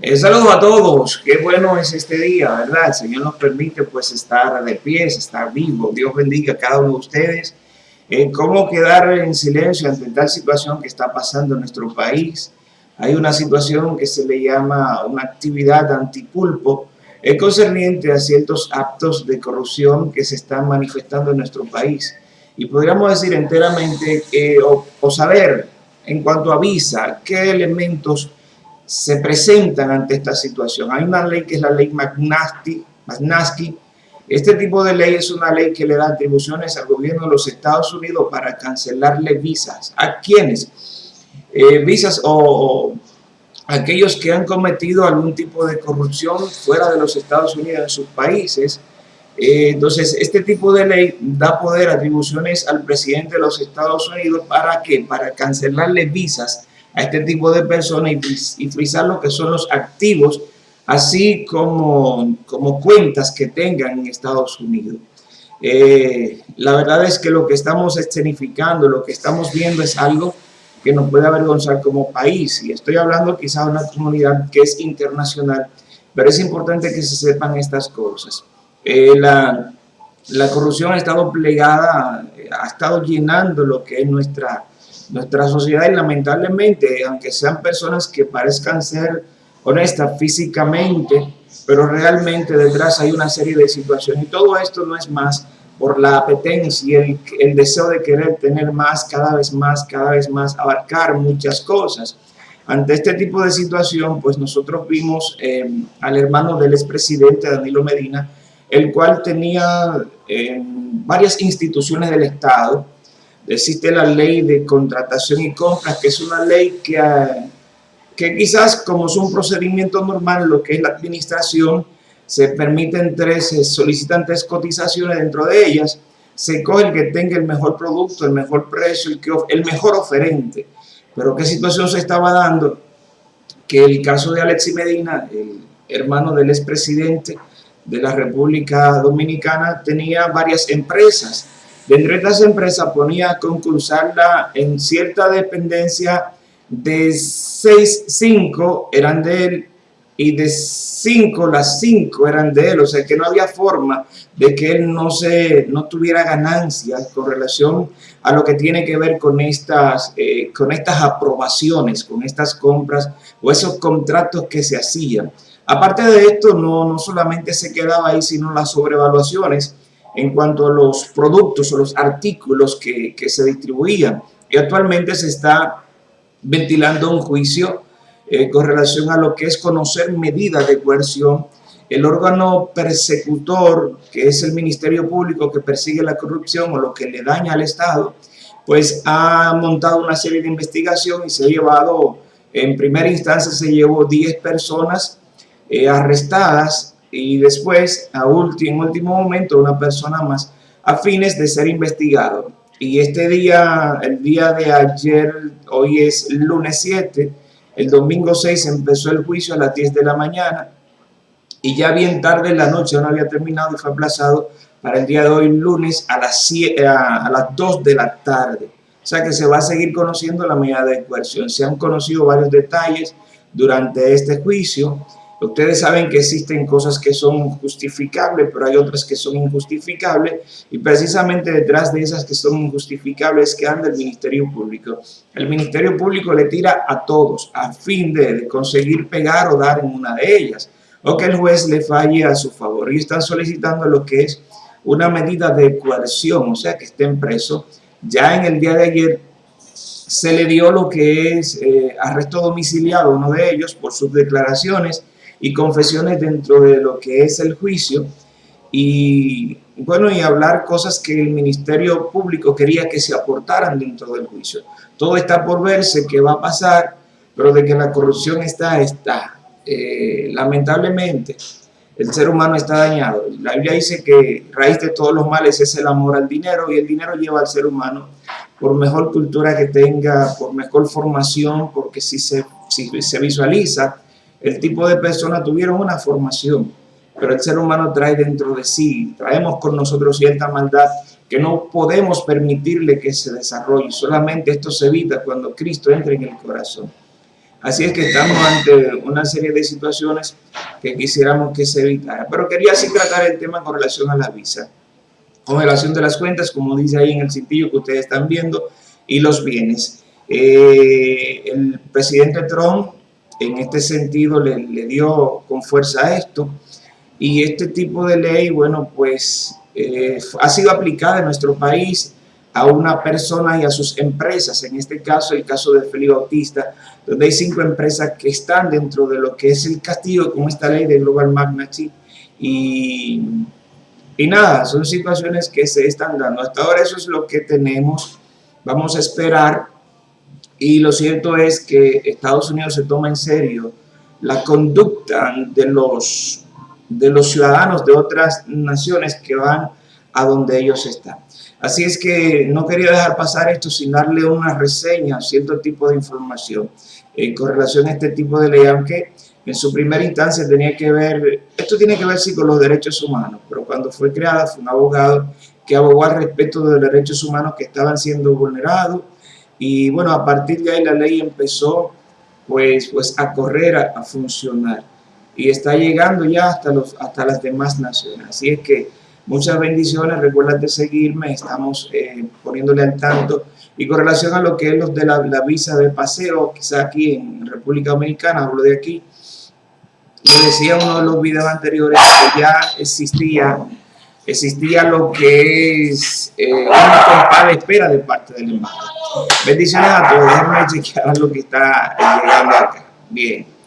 Eh, saludos a todos, qué bueno es este día, ¿verdad? El Señor nos permite pues estar de pies, estar vivo. Dios bendiga a cada uno de ustedes. Eh, ¿Cómo quedar en silencio ante tal situación que está pasando en nuestro país? Hay una situación que se le llama una actividad antipulpo, es concerniente a ciertos actos de corrupción que se están manifestando en nuestro país. Y podríamos decir enteramente o, o saber en cuanto a visa qué elementos se presentan ante esta situación. Hay una ley que es la ley Magnitsky. Este tipo de ley es una ley que le da atribuciones al gobierno de los Estados Unidos para cancelarle visas. ¿A quiénes? Eh, visas o, aquellos que han cometido algún tipo de corrupción fuera de los Estados Unidos en sus países. Eh, entonces, este tipo de ley da poder, atribuciones al presidente de los Estados Unidos para qué? Para cancelarle visas a este tipo de personas y, frisar lo que son los activos, así como, como cuentas que tengan en Estados Unidos. Eh, la verdad es que lo que estamos escenificando, lo que estamos viendo es algo que nos puede avergonzar como país. Y estoy hablando quizás de una comunidad que es internacional, pero es importante que se sepan estas cosas. Eh, la, la corrupción ha estado plegada, ha estado llenando lo que es nuestra nuestra sociedad y lamentablemente, aunque sean personas que parezcan ser honestas físicamente, pero realmente detrás hay una serie de situaciones. Y todo esto no es más por la apetencia y el, el, deseo de querer tener más, cada vez más, cada vez más, abarcar muchas cosas. Ante este tipo de situación, pues nosotros vimos eh, al hermano del expresidente Danilo Medina, el cual tenía eh, varias instituciones del Estado, existe la ley de contratación y compras, que es una ley que, ah, que quizás como es un procedimiento normal, lo que es la administración, se permiten tres, se solicitan tres cotizaciones dentro de ellas, se coge el que tenga el mejor producto, el mejor precio, el, que, el mejor oferente. Pero ¿qué situación se estaba dando? Que el caso de Alexi Medina, el hermano del expresidente de la República Dominicana, tenía varias empresas Dentro de estas empresas ponía a concursarla en cierta dependencia de 6, 5 eran de él y de 5 las 5 eran de él, o sea que no había forma de que él no, se, no tuviera ganancias con relación a lo que tiene que ver con estas, eh, con estas aprobaciones, con estas compras o esos contratos que se hacían. Aparte de esto, no, no solamente se quedaba ahí, sino las sobrevaluaciones en cuanto a los productos o los artículos que, se distribuían. Y actualmente se está ventilando un juicio eh, con relación a lo que es conocer medidas de coerción. El órgano persecutor, que es el Ministerio Público que persigue la corrupción o lo que le daña al Estado, pues ha montado una serie de investigación y se ha llevado, en primera instancia se llevó 10 personas eh, arrestadas y después, a último, en último momento, una persona más a fines de ser investigado. Y este día, el día de ayer, hoy es lunes 7, el domingo 6 empezó el juicio a las 10 de la mañana y ya bien tarde en la noche, no había terminado y fue aplazado para el día de hoy, lunes, a las, a, a las 2 de la tarde. O sea que se va a seguir conociendo la medida de coerción. Se han conocido varios detalles durante este juicio Ustedes saben que existen cosas que son justificables, pero hay otras que son injustificables y precisamente detrás de esas que son injustificables que anda el Ministerio Público. El Ministerio Público le tira a todos a fin de, conseguir pegar o dar en una de ellas o que el juez le falle a su favor y están solicitando lo que es una medida de coerción, o sea que estén presos. Ya en el día de ayer se le dio lo que es eh, arresto domiciliado a uno de ellos por sus declaraciones y confesiones dentro de lo que es el juicio y bueno, y hablar cosas que el Ministerio Público quería que se aportaran dentro del juicio. Todo está por verse, qué va a pasar, pero de que la corrupción está, está. Eh, lamentablemente, el ser humano está dañado. La Biblia dice que raíz de todos los males es el amor al dinero y el dinero lleva al ser humano por mejor cultura que tenga, por mejor formación, porque si se, si se visualiza, el tipo de personas tuvieron una formación, pero el ser humano trae dentro de sí, traemos con nosotros cierta maldad que no podemos permitirle que se desarrolle. Solamente esto se evita cuando Cristo entra en el corazón. Así es que estamos ante una serie de situaciones que quisiéramos que se evitara. Pero quería así tratar el tema con relación a la visa. Con relación de las cuentas, como dice ahí en el sitio que ustedes están viendo, y los bienes. Eh, el presidente Trump en este sentido le, le, dio con fuerza a esto. Y este tipo de ley, bueno, pues eh, ha sido aplicada en nuestro país a una persona y a sus empresas, en este caso el caso de Felipe Bautista, donde hay cinco empresas que están dentro de lo que es el castigo con esta ley de Global Magnitude y, y nada, son situaciones que se están dando. Hasta ahora eso es lo que tenemos, vamos a esperar y lo cierto es que Estados Unidos se toma en serio la conducta de los, de los ciudadanos de otras naciones que van a donde ellos están. Así es que no quería dejar pasar esto sin darle una reseña, cierto tipo de información en con relación a este tipo de ley, aunque en su primera instancia tenía que ver, esto tiene que ver sí con los derechos humanos, pero cuando fue creada fue un abogado que abogó al respecto de los derechos humanos que estaban siendo vulnerados y bueno, a partir de ahí la ley empezó pues, pues a correr, a, funcionar. Y está llegando ya hasta, los, hasta las demás naciones. Así es que muchas bendiciones, recuerda de seguirme, estamos eh, poniéndole al tanto. Y con relación a lo que es los de la, la visa de paseo, quizá aquí en República Dominicana, hablo de aquí, le decía uno de los videos anteriores que ya existía existía lo que es eh, una compra de espera de parte del embajador. Bendiciones a todos. Déjenme chequear lo que está llegando acá. Bien.